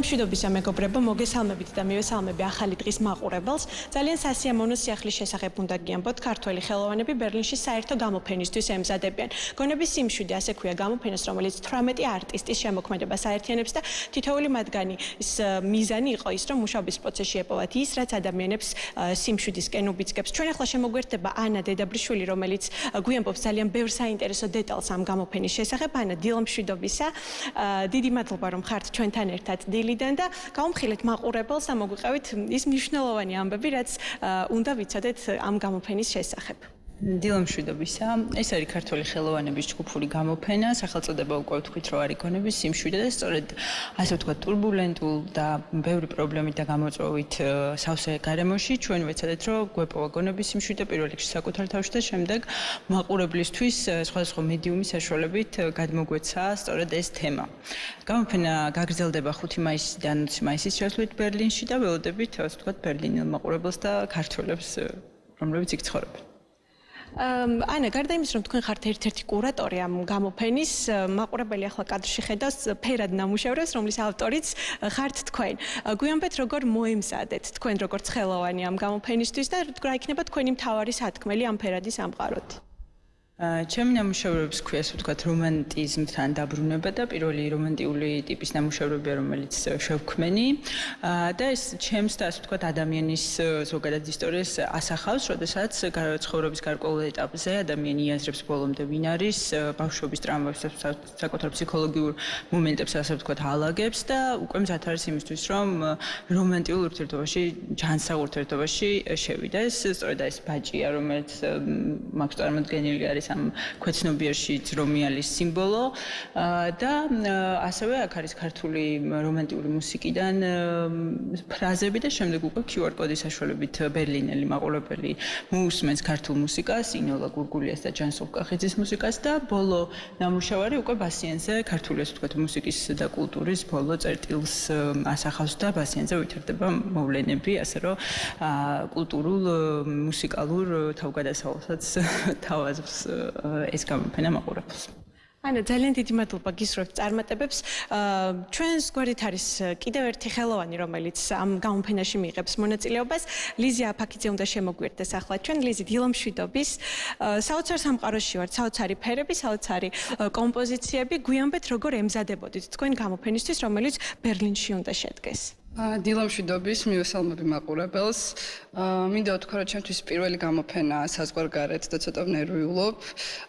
მშვიდობისა მეგობრებო, მოგესალმებით და მივესალმები ახალი დღის მაყურებელს. ძალიან სასიამოვნო სიახლის შესახებ უნდა გიამბოთ ქართველი ხელოვანები ბერლინში საერთო გამოფენისთვის ემზადებიან. გონების სიმშვიდე ასე ქვია გამოფენას, რომელიც 18 არტისტის შემოქმედებას აერთიანებს და თითოეული მათგანი ის მიზანი იყო ის, რომ მუშაობის პროცესში ეპოვათ ის, რაც ადამიანებს სიმშვიდისკენ უბიძგებს. ჩვენ ახლა შემოგვერთება ანა დედაბრიშვილი, რომელიც გვიამბობს ძალიან ბევრ საინტერესო დეტალს ამ გამოფენის შესახებ. ანა, დილომშვიდობისა. დიდი მადლობა რომ ხართ ჩვენთან ერთად. დილიდან და გავამხილეთ მაყურებელს და მოგვიყევით ის მნიშვნელოვანი ამბები, რაც უნდა ვიცოდეთ ამ გამოფენის შესახებ. დილამშვიდობისა. ეს არის ქართული ხელოვანების ჯგუფური გამოფენა, სახელწოდება უკვე ვთქვით, რომ არის გონების სიმშვიდე და სწორედ ასე ვთქვათ, ტურბულენტულ და ბევრი პრობლემით და გამოწვევით სავსე გარემოში ჩვენ ვეცადეთ, რომ გვეპოვა გონების სიმშვიდე პირველ რიგში საკუთარ თავში და შემდეგ მაყურებლისთვის სხვადასხვა მედიუმის საშუალებით გადმოგვეცა სწორედ ეს თემა. გამოფენა გაგრძელდება 5 მაისიდან 20 მაისის ჩათვლით ბერლინში და ველოდებით, ასე ვთქვათ, ბერლინელ მაყურებელს და ქართველებს რომლებიც იქ ცხოვრობენ. ანა, გარდა იმის, რომ თქვენ ხართ ერთ-ერთი კურატორი ამ გამოფენის, მაყურებელი ახლა კადრში ხედავს ფერად ნამუშევრებს, რომლის ავტორიც ხართ თქვენ. გვიანბეთ როგორ მოემზადეთ თქვენ როგორც ხელოვანი ამ გამოფენისთვის და რა იქნება თქვენი მთავარი სათქმელი ამ ფერადის ამყაროთ? ჩემი ნამუშევრებს ქვია, ასე ვთქვათ, რომანტიზმთან დაბრუნება და პირველი რომანტიული ტიპის ნამუშევრებია, რომელიც შევქმენი. და ეს ჩემს და ასე ვთქვათ, ადამიანის ზოგადად ისტორიას ასახავს, როდესაც ცხოვრების გარკვეულ ეტაპზე ადამიანი იაზრებს ბოლომდე ვინ არის, ბავშვობის ტრამვებს, საკუთარ ფსიქოლოგიურ მომენტებს ასე ვთქვათ, ალაგებს და უკვე მზად არის იმისთვის, რომ რომანტიულ ურთიერთობაში, ჯანსაღ ურთიერთობაში შევიდა. ეს სწორედ ეს ბაჭია, რომელიც მაქვს წარმოქმნილი არის არის ამ ქვეცნობიერში ძრომიალის სიმბოლო. და ასევე აქ არის ქართული რომანტიკული მუსიკიდან ფრაზები და შემდეგ უკვე QR კოდის საშუალებით ბერლინელი მაყურებელი მოусმენს ქართულ მუსიკას, ინოლა გურგულიას და ჯანსოვ კახიძის მუსიკას და ბოლო ნამუშევარი უკვე ბასიანზე ქართული ასე ვთქვათ მუსიკის და კულტურის ბოლო წერტილს ასახავს და ბასიანზე ვითარდება მოვლენები, ასე რომ კულტურულ მუსიკალურ თავგადასავალსაც თავაზობს ეს გამოფენა მაყურებელს. ანა ძალიან დიდი მადლობა გისურვებთ წარმატებებს. ჩვენს გვერდით არის კიდევ ერთი ხელოვანი, რომელიც ამ გამოფენაში მიიღებს მონაწილეობას. ლიზი აფაკიძე უნდა შემოგვიერთდეს ახლა ჩვენ ლიზი დილომშვიდობის. საოცარ სამყაროში ვართ, საოცარი ფერები, საოცარი კომპოზიციები. გვიანბეთ როგორ ემზადებოდით თქვენ გამოფენისთვის, რომელიც ბერლინში უნდა შედგეს. დილამშვიდობის მივესალმები მაყურებელს. მინდა ვთქვა, რომ ჩემთვის პირველი გამოფენა საზღვარგარეთ და ცოტა ნერვიულობ.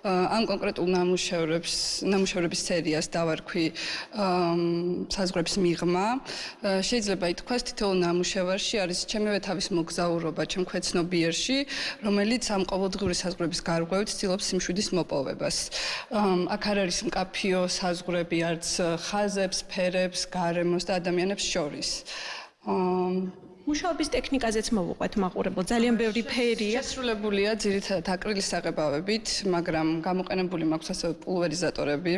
ამ კონკრეტულ ნამუშევრებს, ნამუშევრების სერიას დავარქვი საზღვრების მიღმა. შეიძლება ითქვას, თითოეულ ნამუშევარში არის ჩემივე თავის მოგზაურობა ჩემ ქვეცნობიერში, რომელიც ამ ყოველდღიური საზღვრების გარკვევით ცდილობს სიმშვიდის მოპოვებას. აქ არ არის მკაფიო საზღვრები, არც ხაზებს, ფერებს, გარემოს და ადამიანებს შორის. მუშაობის ტექნიკაზეც მოვუყვეთ მაყურებელ. ძალიან ბევრი ფერია შესრულებულია ძირითადად აკრილის საღებავებით მაგრამ გამოყენებული მაქვს ასევე პულვერიზატორები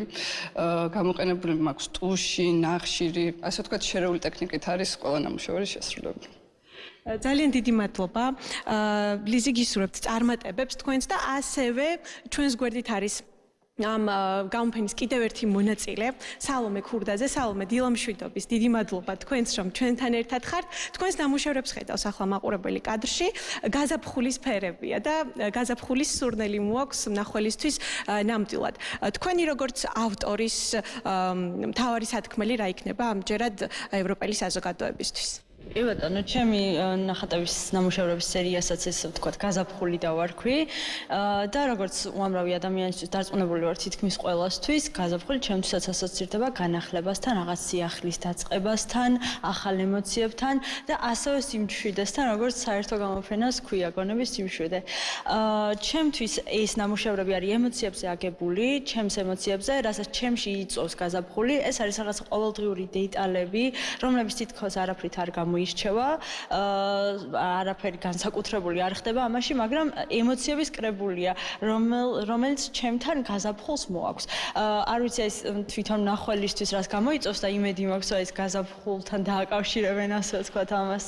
გამოყენებული მაქვს ტუში ნახშირი. ასე ვთქვათ შერეული ტექნიკით არის ყველა ნამუშევარი შესრულებული. ძალიან დიდი მადლობა. ლიზი გისურვებთ წარმატებებს თქვენს და ასევე ჩვენს გვერდით არის ამ გამოფენის კიდევ ერთი მონაწილე, სალომე ქურდაძე, სალომე დილამშვიდობის. დიდი მადლობა თქვენს, რომ ჩვენთან ერთად ხართ. თქვენს ნამუშევრებს ხედავს ახლა მაყურებელი კადრში. გაზაფხულის ფერებია და გაზაფხულის სურნელი მოაქვს ნახველისთვის ნამდვილად. თქვენი როგორც ავტორის მთავარი სათქმელი რა იქნება ამჯერად ევროპელი საზოგადოებისთვის? კი ბატონო, ჩემი ნახატების ნამუშევრების სერიასაც ეს ვთქვათ, გაზაფხული დავარქვი. და როგორც უამრავი ადამიანისთვის დარწმუნებული ვარ თითქმის ყველასთვის, გაზაფხული ჩემთვისაც ასოცირდება განახლებასთან, რაღაც სიახლის დაწყებასთან, ახალ ემოციებთან და ასევე სიმშვიდესთან, როგორც საერთო გამოფენას ქვია გონების სიმშვიდე. აა ჩემთვის ეს ნამუშევრები არის ემოციებზე აგებული, ჩემს ემოციებზე, რასაც ჩემში იწვევს გაზაფხული, ეს არის რაღაც ყოველდღიური დეტალები, რომლებიც თითქოს არაფრით არ გამო მოირჩევა, არაფერი განსაკუთრებული არ ხდება ამაში, მაგრამ ემოციების კრებულია, რომელიც ჩემთან გაზაფხულს მოაქვს. არ ვიცი ეს თვითონ ნახველისთვის რას გამოიწვევს და იმედი მაქვს, რომ ეს გაზაფხულთან დააკავშირებენ ასე ვთქვათ ამას.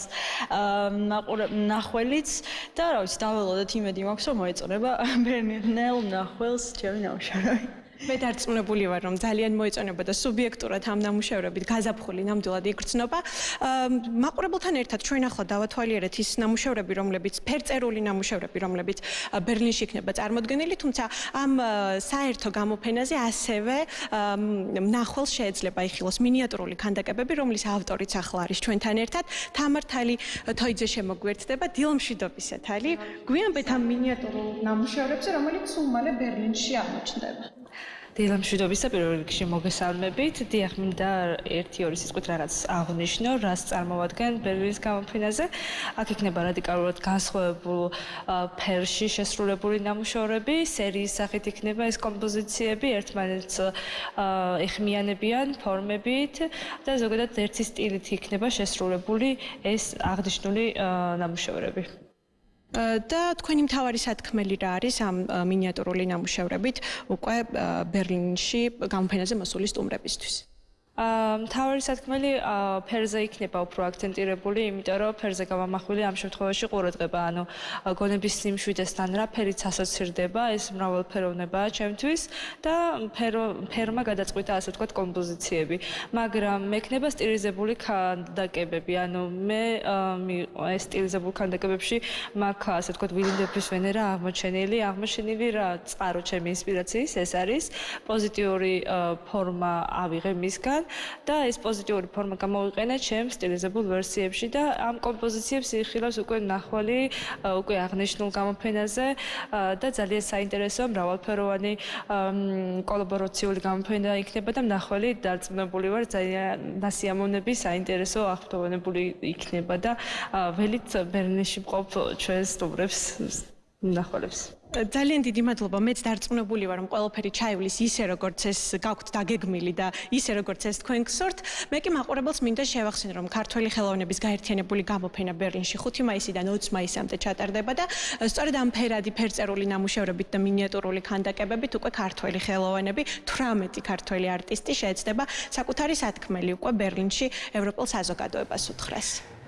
ნახველიც და რა ვიცი, დაველოდეთ იმედი მაქვს, რომ მოეწონება ბერნელ ნახველს ჩემი ნამუშევარი. მე დარწმუნებული ვარ, რომ ძალიან მოეწონება და სუბიექტურად ამ ნამუშევრებით გაზაფხული ნამდვილად იგრძნობა. მაყურებელთან ერთად ჩვენ ახლა დავათვალიერეთ ის ნამუშევრები, რომლებიც ფერწერული ნამუშევრები, რომლებიც ბერლინში იქნება წარმოდგენილი, თუმცა ამ საერთო გამოფენაზე ასევე ნახვალ შეიძლება იხილოს მინიატურული ქანდაკებები, რომლის ავტორიც ახლა არის ჩვენთან ერთად. თამართალი თოიძე შემოგვერთდება დილმშვიდობისათ ალი. გვიანბეთ ამ მინიატურულ ნამუშევრებზე, რომელიც სულ მალე ბერლინში აღმოჩნდება. დილამშვიდობის და პირველ რიგში მოგესალმებით. დიახ, მინდა 1-2 სიტყვით რაღაც აღნიშნო, რას წარმოადგენს ბერლინის გამოფენაზე. აქ იქნება რადიკალურად განსხვავებულ ფერში შესრულებული ნამუშევრები, სერიის სახით იქნება ეს კომპოზიციები, ერთმანეთს ეხმიანებიან ფორმებით და ზოგადად ერთი სტილით იქნება შესრულებული ეს აღნიშნული ნამუშევრები. და თქვენი მთავარი სათქმელი რა არის ამ მინიატურული ნამუშევრებით უკვე ბერლინში გამოფენაზე მოსული სტუმრებისთვის? მთავარი სათქმელი ფერზე იქნება უფრო აქცენტირებული, იმიტომ რომ ფერზე გამამახვილი ამ შემთხვევაში ყურადღება, ანუ გონების სიმშვიდესთან რა ფერიც ასოცირდება, ეს მრავალფეროვნებაა ჩემთვის და ფერმა გადაწყვიტა ასე ვთქვათ კომპოზიციები, მაგრამ მექნება სტილიზებული ქანდაკებები, ანუ მე ეს სტილიზებული ქანდაკებებში მაქვს ასე ვთქვათ ვილინდეფის ვენერა აღმოჩენილი, აღმოჩენილი რა წყარო ჩემი ინსპირაციის ეს არის პოზიტიური ფორმა ავიღე მისგან და ეს პოზიტიური ფორმა გამოვიყენე ჩემ სტილიზებულ ვერსიებში და ამ კომპოზიციებს იხილავს უკვე ნახვალი უკვე აღნიშნულ გამოფენაზე და ძალიან საინტერესო მრავალფეროვანი კოლაბორაციული გამოფენა იქნება და ნახვალი დარწმუნებული ვარ ძალიან ნასიამოვნები საინტერესო აღფრთოვანებული იქნება და ველით ბერლინში მყოფ ჩვენ სტუმრებს ნახვალებს ძალიან დიდი მადლობა. მეც დარწმუნებული ვარ, რომ ყველაფერი ჩაივლის ისე, როგორც ეს გაქვთ დაგეგმილი და ისე, როგორც ეს თქვენ გსურთ. მე კი მაყურებელს მინდა შევახსენო, რომ ქართველი ხელოვნების გაერთიანებული გამოფენა ბერლინში 5 მაისიდან 20 მაისამდე ჩატარდება და სწორედ ამ ფერადი ფერწერული ნამუშევრებით და მინიატურული ქანდაკებებით უკვე ქართველი ხელოვნები, 18 ქართველი არტისტი შეეცდება საკუთარი სათქმელი უკვე ბერლინში ევროპულ საზოგადოებას უთხრეს.